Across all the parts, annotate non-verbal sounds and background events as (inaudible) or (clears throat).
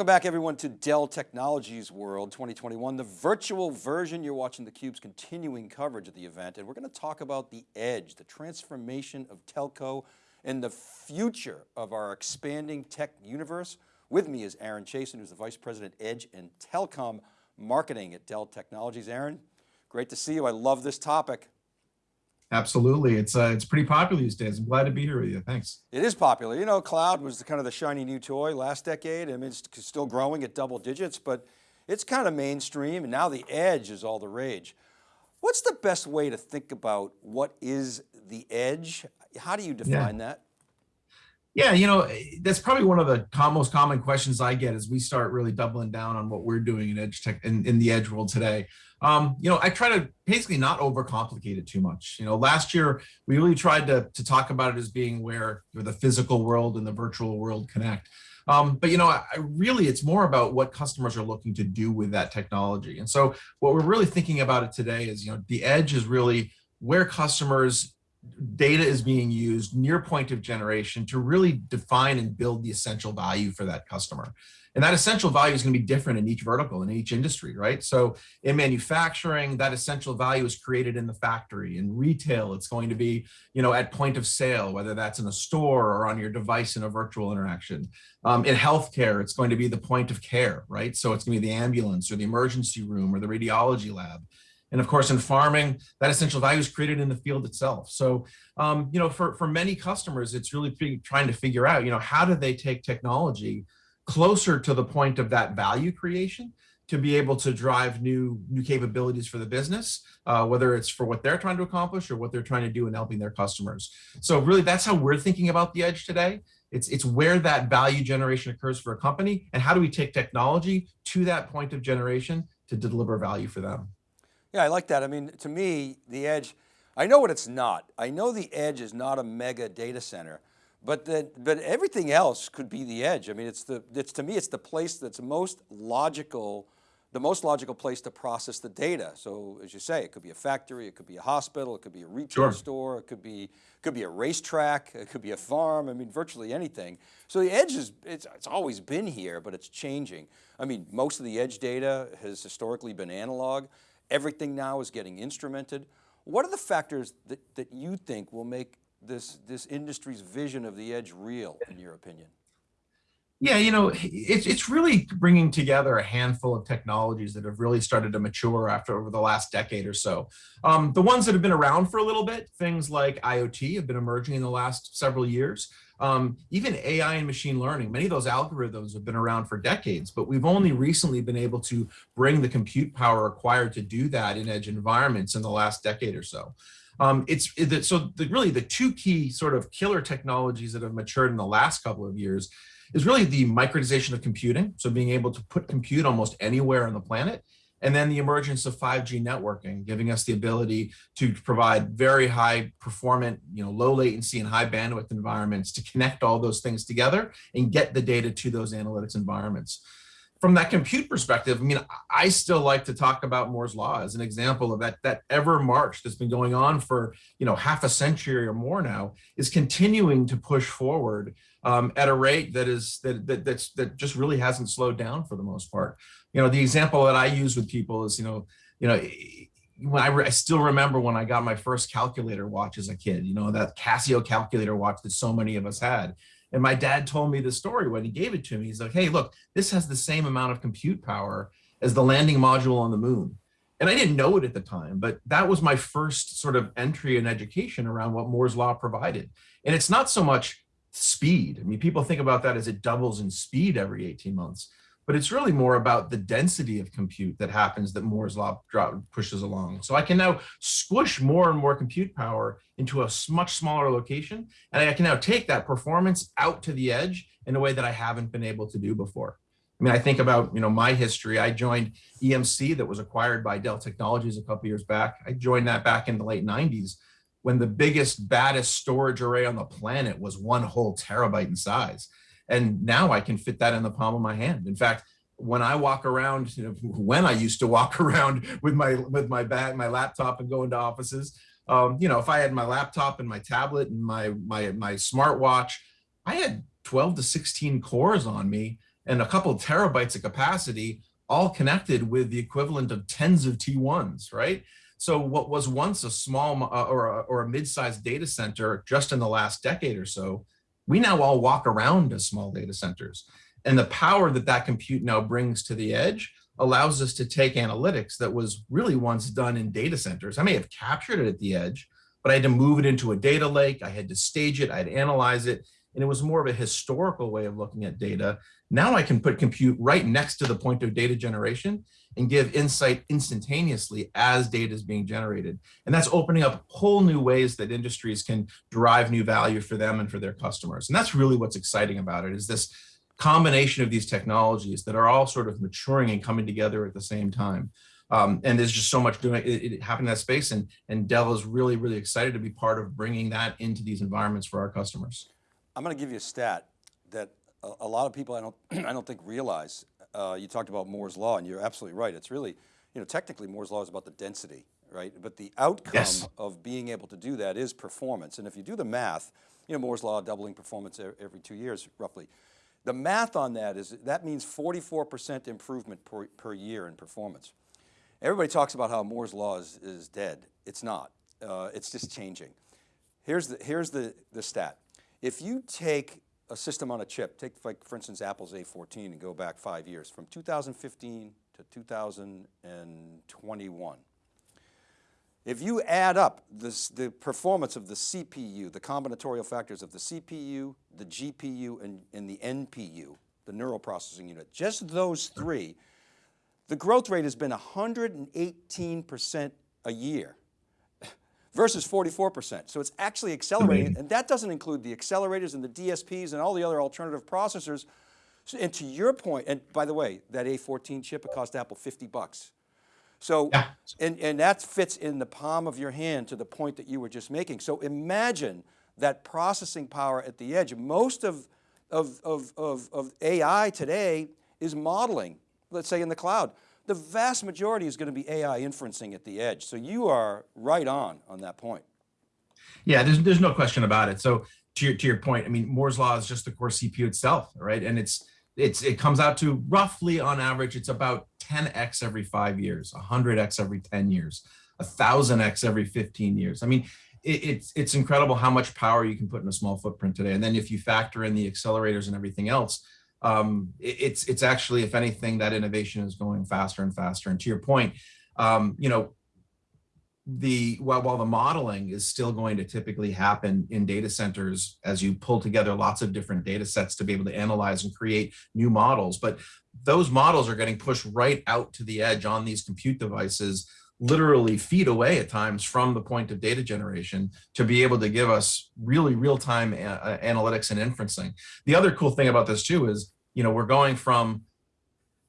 Welcome back everyone to Dell Technologies World 2021, the virtual version. You're watching theCUBE's continuing coverage of the event and we're going to talk about the edge, the transformation of telco and the future of our expanding tech universe. With me is Aaron Chaisson, who's the Vice President Edge and Telecom Marketing at Dell Technologies. Aaron, great to see you. I love this topic. Absolutely, it's uh, it's pretty popular these days. I'm glad to be here with you, thanks. It is popular. You know, cloud was the, kind of the shiny new toy last decade. I mean, it's still growing at double digits, but it's kind of mainstream and now the edge is all the rage. What's the best way to think about what is the edge? How do you define yeah. that? Yeah, you know, that's probably one of the most common questions I get as we start really doubling down on what we're doing in edge tech in, in the edge world today. Um, you know, I try to basically not overcomplicate it too much. You know, last year we really tried to, to talk about it as being where the physical world and the virtual world connect. Um, but you know, I, really, it's more about what customers are looking to do with that technology. And so what we're really thinking about it today is, you know, the edge is really where customers data is being used near point of generation to really define and build the essential value for that customer. And that essential value is going to be different in each vertical, in each industry, right? So in manufacturing, that essential value is created in the factory. In retail, it's going to be, you know, at point of sale, whether that's in a store or on your device in a virtual interaction. Um, in healthcare, it's going to be the point of care, right? So it's going to be the ambulance or the emergency room or the radiology lab. And of course, in farming, that essential value is created in the field itself. So, um, you know, for, for many customers, it's really trying to figure out, you know, how do they take technology closer to the point of that value creation to be able to drive new new capabilities for the business, uh, whether it's for what they're trying to accomplish or what they're trying to do in helping their customers. So really, that's how we're thinking about the edge today. It's, it's where that value generation occurs for a company and how do we take technology to that point of generation to deliver value for them. Yeah, I like that. I mean, to me, the edge, I know what it's not. I know the edge is not a mega data center, but the, but everything else could be the edge. I mean, it's the, it's to me, it's the place that's most logical, the most logical place to process the data. So as you say, it could be a factory, it could be a hospital, it could be a retail sure. store, it could be, could be a racetrack, it could be a farm. I mean, virtually anything. So the edge is, it's, it's always been here, but it's changing. I mean, most of the edge data has historically been analog. Everything now is getting instrumented. What are the factors that, that you think will make this, this industry's vision of the edge real, in your opinion? Yeah, you know, it's, it's really bringing together a handful of technologies that have really started to mature after over the last decade or so. Um, the ones that have been around for a little bit, things like IoT have been emerging in the last several years. Um, even AI and machine learning, many of those algorithms have been around for decades, but we've only recently been able to bring the compute power required to do that in edge environments in the last decade or so. Um, it's it, so the, really the two key sort of killer technologies that have matured in the last couple of years is really the microdization of computing. So being able to put compute almost anywhere on the planet and then the emergence of 5G networking, giving us the ability to provide very high performant, you know, low latency and high bandwidth environments to connect all those things together and get the data to those analytics environments. From that compute perspective, I mean, I still like to talk about Moore's law as an example of that, that ever march that's been going on for, you know, half a century or more now is continuing to push forward um, at a rate that is that, that that's that just really hasn't slowed down for the most part you know, the example that I use with people is, you know, you know, when I, I still remember when I got my first calculator watch as a kid, you know, that Casio calculator watch that so many of us had. And my dad told me the story when he gave it to me. He's like, hey, look, this has the same amount of compute power as the landing module on the moon. And I didn't know it at the time, but that was my first sort of entry in education around what Moore's law provided. And it's not so much speed. I mean, people think about that as it doubles in speed every 18 months but it's really more about the density of compute that happens that Moore's law pushes along. So I can now squish more and more compute power into a much smaller location, and I can now take that performance out to the edge in a way that I haven't been able to do before. I mean, I think about, you know, my history. I joined EMC that was acquired by Dell Technologies a couple years back. I joined that back in the late 90s when the biggest, baddest storage array on the planet was one whole terabyte in size. And now I can fit that in the palm of my hand. In fact, when I walk around, you know, when I used to walk (laughs) around with my with my bag, my laptop and go into offices, um, you know, if I had my laptop and my tablet and my my my smartwatch, I had 12 to 16 cores on me and a couple of terabytes of capacity all connected with the equivalent of tens of T1s, right? So what was once a small uh, or a, or a mid-sized data center just in the last decade or so, we now all walk around as small data centers. And the power that that compute now brings to the edge allows us to take analytics that was really once done in data centers. I may have captured it at the edge, but I had to move it into a data lake. I had to stage it, I had to analyze it. And it was more of a historical way of looking at data. Now I can put compute right next to the point of data generation and give insight instantaneously as data is being generated. And that's opening up whole new ways that industries can derive new value for them and for their customers. And that's really what's exciting about it is this combination of these technologies that are all sort of maturing and coming together at the same time. Um, and there's just so much doing it, it happened in that space and, and Dell is really, really excited to be part of bringing that into these environments for our customers. I'm going to give you a stat that a, a lot of people I don't, (clears throat) I don't think realize. Uh, you talked about Moore's Law and you're absolutely right. It's really, you know, technically Moore's Law is about the density, right? But the outcome yes. of being able to do that is performance. And if you do the math, you know, Moore's Law doubling performance every two years roughly. The math on that is, that means 44% improvement per, per year in performance. Everybody talks about how Moore's Law is, is dead. It's not, uh, it's just changing. Here's, the, here's the, the stat. If you take a system on a chip, take like for instance Apple's A14 and go back five years, from 2015 to 2021, if you add up this, the performance of the CPU, the combinatorial factors of the CPU, the GPU, and, and the NPU, the neural processing unit, just those three, the growth rate has been 118% a year versus 44%. So it's actually accelerating and that doesn't include the accelerators and the DSPs and all the other alternative processors. So, and to your point, and by the way, that A14 chip, it cost Apple 50 bucks. So, yeah. and, and that fits in the palm of your hand to the point that you were just making. So imagine that processing power at the edge. Most of, of, of, of, of AI today is modeling, let's say in the cloud. The vast majority is going to be AI inferencing at the edge. So you are right on on that point. Yeah, there's, there's no question about it. So to your, to your point, I mean, Moore's law is just the core CPU itself, right? And it's, it's, it comes out to roughly on average, it's about 10x every five years, 100x every 10 years, 1000x every 15 years. I mean, it, it's, it's incredible how much power you can put in a small footprint today. And then if you factor in the accelerators and everything else, um, it, it's, it's actually, if anything, that innovation is going faster and faster. And to your point, um, you know, the while, while the modeling is still going to typically happen in data centers as you pull together lots of different data sets to be able to analyze and create new models but those models are getting pushed right out to the edge on these compute devices literally feet away at times from the point of data generation to be able to give us really real-time uh, analytics and inferencing the other cool thing about this too is you know we're going from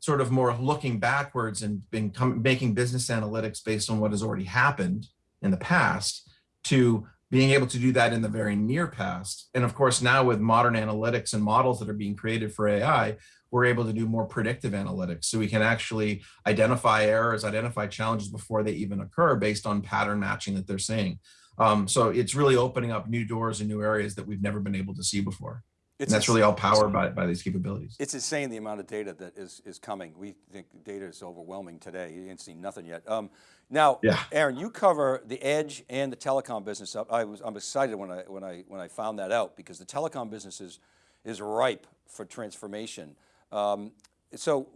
sort of more looking backwards and making business analytics based on what has already happened in the past to being able to do that in the very near past. And of course, now with modern analytics and models that are being created for AI, we're able to do more predictive analytics. So we can actually identify errors, identify challenges before they even occur based on pattern matching that they're seeing. Um, so it's really opening up new doors and new areas that we've never been able to see before. It's and that's really all powered by, by these capabilities. It's insane the amount of data that is, is coming. We think data is overwhelming today. You ain't seen nothing yet. Um, now, yeah. Aaron, you cover the edge and the telecom business. I was, I'm excited when I, when, I, when I found that out because the telecom business is, is ripe for transformation. Um, so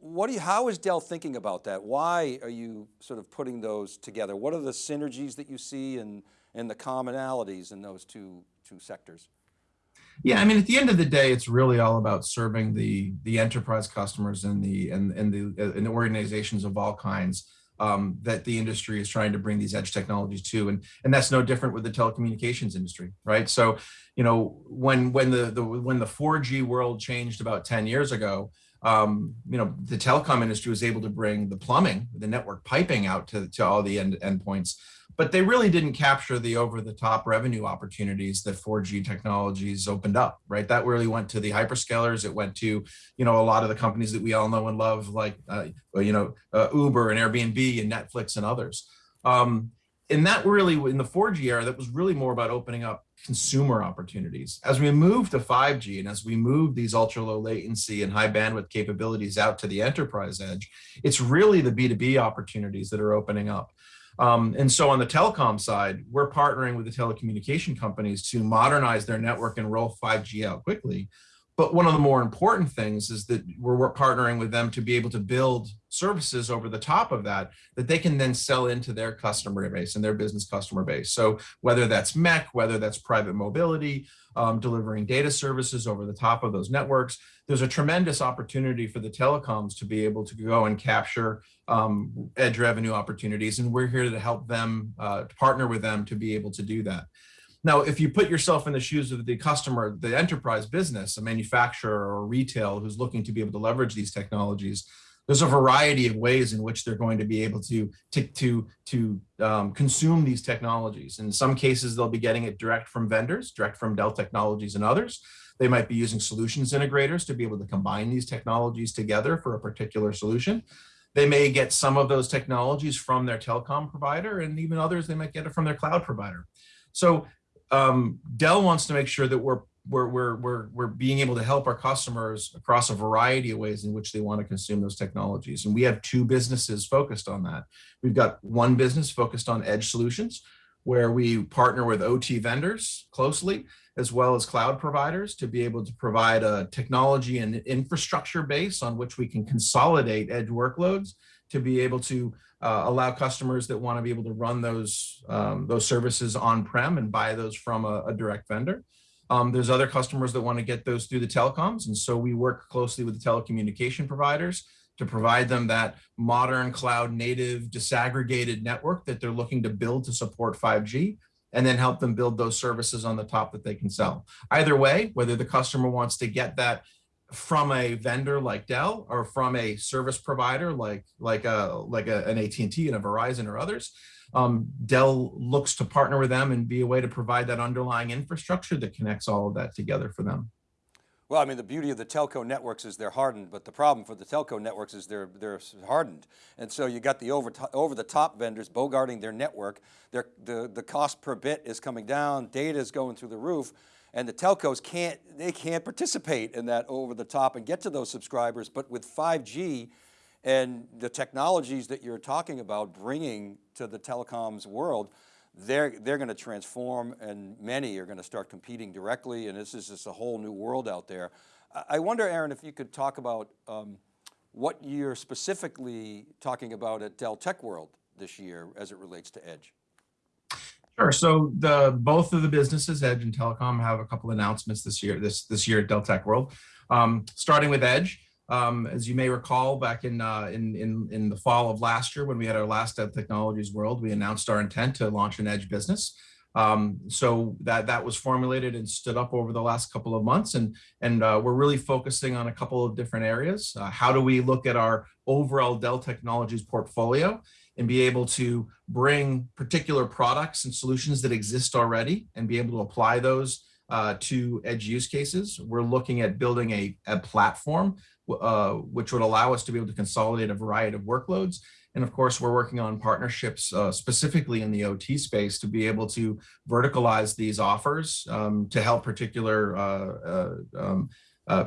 what do you, how is Dell thinking about that? Why are you sort of putting those together? What are the synergies that you see and, and the commonalities in those two, two sectors? Yeah, I mean, at the end of the day, it's really all about serving the the enterprise customers and the and and the and the organizations of all kinds um, that the industry is trying to bring these edge technologies to, and and that's no different with the telecommunications industry, right? So, you know, when when the the when the 4G world changed about 10 years ago, um, you know, the telecom industry was able to bring the plumbing, the network piping out to to all the end endpoints but they really didn't capture the over the top revenue opportunities that 4G technologies opened up, right? That really went to the hyperscalers. It went to, you know, a lot of the companies that we all know and love, like, uh, you know, uh, Uber and Airbnb and Netflix and others. Um, and that really, in the 4G era, that was really more about opening up consumer opportunities. As we move to 5G and as we move these ultra low latency and high bandwidth capabilities out to the enterprise edge, it's really the B2B opportunities that are opening up. Um, and so on the telecom side, we're partnering with the telecommunication companies to modernize their network and roll 5G out quickly. But one of the more important things is that we're, we're, partnering with them to be able to build services over the top of that, that they can then sell into their customer base and their business customer base. So whether that's MEC, whether that's private mobility, um, delivering data services over the top of those networks, there's a tremendous opportunity for the telecoms to be able to go and capture um, edge revenue opportunities. And we're here to help them, uh, partner with them to be able to do that. Now, if you put yourself in the shoes of the customer, the enterprise business, a manufacturer or retail who's looking to be able to leverage these technologies, there's a variety of ways in which they're going to be able to to to, to um, consume these technologies. In some cases, they'll be getting it direct from vendors, direct from Dell Technologies and others. They might be using solutions integrators to be able to combine these technologies together for a particular solution. They may get some of those technologies from their telecom provider, and even others, they might get it from their cloud provider. So um, Dell wants to make sure that we're we're, we're, we're, we're being able to help our customers across a variety of ways in which they want to consume those technologies. And we have two businesses focused on that. We've got one business focused on edge solutions, where we partner with OT vendors closely, as well as cloud providers to be able to provide a technology and infrastructure base on which we can consolidate edge workloads to be able to uh, allow customers that want to be able to run those um, those services on-prem and buy those from a, a direct vendor. Um, there's other customers that want to get those through the telecoms. And so we work closely with the telecommunication providers to provide them that modern cloud native disaggregated network that they're looking to build to support 5G and then help them build those services on the top that they can sell. Either way, whether the customer wants to get that from a vendor like Dell or from a service provider like like a like a, an AT&T and a Verizon or others, um, Dell looks to partner with them and be a way to provide that underlying infrastructure that connects all of that together for them. Well, I mean, the beauty of the telco networks is they're hardened, but the problem for the telco networks is they're, they're hardened. And so you got the over, over the top vendors bogarting their network. Their, the, the cost per bit is coming down, data is going through the roof and the telcos can't, they can't participate in that over the top and get to those subscribers. But with 5G and the technologies that you're talking about bringing to the telecoms world, they're, they're going to transform and many are going to start competing directly and this is just a whole new world out there. I wonder, Aaron, if you could talk about um, what you're specifically talking about at Dell Tech World this year as it relates to Edge. Sure. So the both of the businesses, Edge and Telecom, have a couple of announcements this year. This this year at Dell Tech World, um, starting with Edge. Um, as you may recall, back in, uh, in in in the fall of last year, when we had our last Dell Technologies World, we announced our intent to launch an Edge business. Um, so that that was formulated and stood up over the last couple of months, and and uh, we're really focusing on a couple of different areas. Uh, how do we look at our overall Dell Technologies portfolio? and be able to bring particular products and solutions that exist already and be able to apply those uh, to edge use cases. We're looking at building a, a platform uh, which would allow us to be able to consolidate a variety of workloads. And of course, we're working on partnerships uh, specifically in the OT space to be able to verticalize these offers um, to help particular uh, uh, um, uh,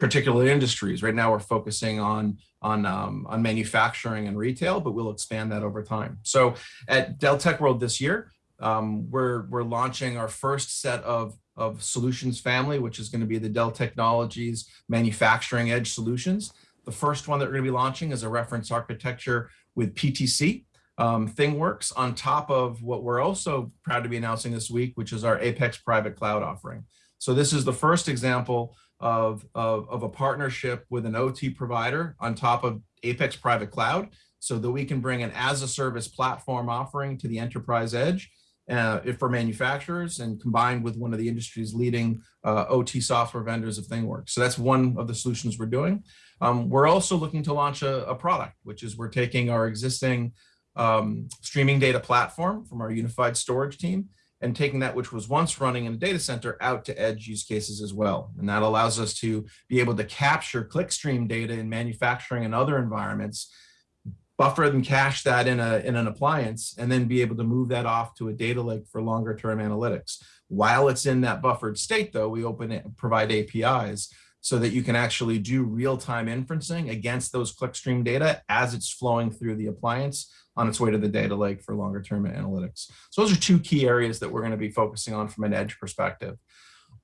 particular industries. Right now, we're focusing on on um, on manufacturing and retail, but we'll expand that over time. So at Dell Tech World this year, um, we're we're launching our first set of of solutions family, which is going to be the Dell Technologies Manufacturing Edge Solutions. The first one that we're going to be launching is a reference architecture with PTC, um, ThingWorx on top of what we're also proud to be announcing this week, which is our Apex private cloud offering. So this is the first example of, of, of a partnership with an OT provider on top of Apex Private Cloud so that we can bring an as a service platform offering to the enterprise edge uh, for manufacturers and combined with one of the industry's leading uh, OT software vendors of ThingWorx. So that's one of the solutions we're doing. Um, we're also looking to launch a, a, product, which is we're taking our existing um, streaming data platform from our unified storage team and taking that which was once running in a data center out to edge use cases as well. And that allows us to be able to capture clickstream data in manufacturing and other environments buffer and cache that in a in an appliance, and then be able to move that off to a data lake for longer term analytics. While it's in that buffered state, though, we open it, provide APIs so that you can actually do real-time inferencing against those clickstream data as it's flowing through the appliance on its way to the data lake for longer term analytics. So those are two key areas that we're going to be focusing on from an edge perspective.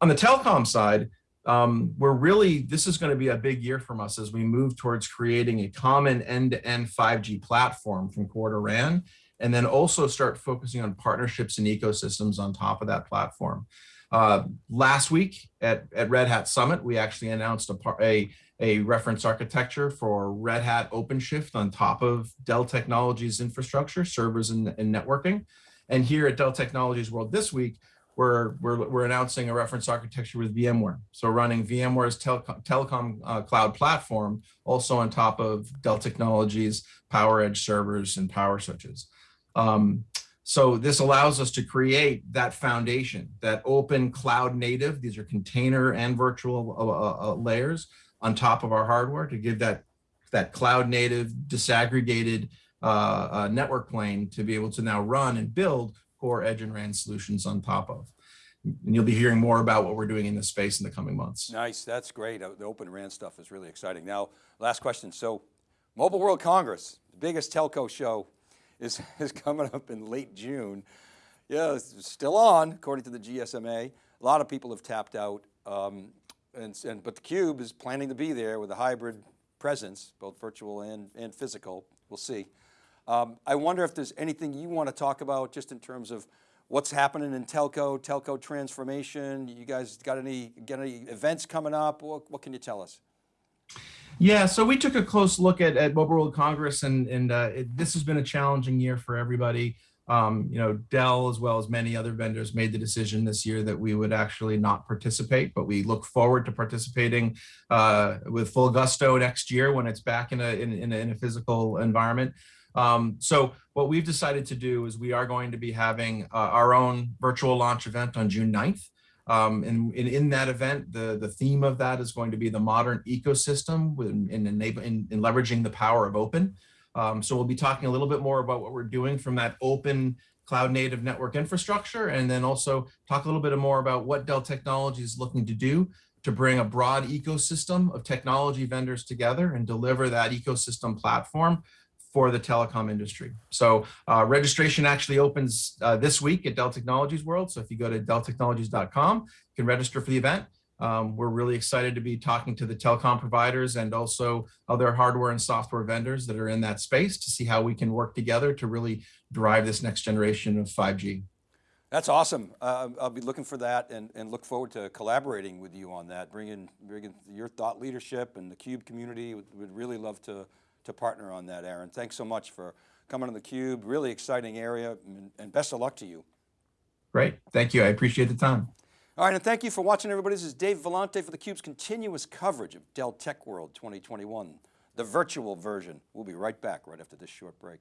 On the telecom side, um, we're really, this is going to be a big year from us as we move towards creating a common end-to-end 5G platform from core to RAN, and then also start focusing on partnerships and ecosystems on top of that platform. Uh, last week at, at Red Hat Summit, we actually announced a, a, a reference architecture for Red Hat OpenShift on top of Dell Technologies infrastructure, servers and, and networking. And here at Dell Technologies World this week, we're, we're, we're announcing a reference architecture with VMware. So running VMware's telecom, telecom uh, cloud platform also on top of Dell Technologies, PowerEdge servers and power switches. Um, so this allows us to create that foundation, that open cloud native, these are container and virtual uh, uh, layers on top of our hardware to give that, that cloud native disaggregated uh, uh, network plane to be able to now run and build core edge and RAN solutions on top of. And you'll be hearing more about what we're doing in this space in the coming months. Nice, that's great. Uh, The Open RAN stuff is really exciting. Now, last question. So Mobile World Congress, the biggest telco show is, (laughs) is coming up in late June. Yeah, it's still on, according to the GSMA. A lot of people have tapped out, um, and, and, but theCUBE is planning to be there with a hybrid presence, both virtual and, and physical, we'll see. Um, I wonder if there's anything you want to talk about just in terms of what's happening in telco, telco transformation. You guys got any, got any events coming up? What, what can you tell us? Yeah, so we took a close look at, at Mobile World Congress and, and uh, it, this has been a challenging year for everybody. Um, you know, Dell as well as many other vendors made the decision this year that we would actually not participate, but we look forward to participating uh, with full gusto next year when it's back in a, in, in a, in a physical environment. Um, so what we've decided to do is we are going to be having uh, our own virtual launch event on June 9th. Um, and, and, in that event, the, the theme of that is going to be the modern ecosystem in, in, in, in leveraging the power of open. Um, so we'll be talking a little bit more about what we're doing from that open cloud native network infrastructure, and then also talk a little bit more about what Dell Technologies is looking to do to bring a broad ecosystem of technology vendors together and deliver that ecosystem platform for the telecom industry. So uh, registration actually opens uh, this week at Dell Technologies World. So if you go to delltechnologies.com, you can register for the event. Um, we're really excited to be talking to the telecom providers and also other hardware and software vendors that are in that space to see how we can work together to really drive this next generation of 5G. That's awesome. Uh, I'll be looking for that and, and look forward to collaborating with you on that, bringing, bringing your thought leadership and the CUBE community. Would, would really love to to partner on that, Aaron. Thanks so much for coming on theCUBE. Really exciting area and, and best of luck to you. Great, thank you. I appreciate the time. All right, and thank you for watching everybody. This is Dave Vellante for theCUBE's continuous coverage of Dell Tech World 2021, the virtual version. We'll be right back right after this short break.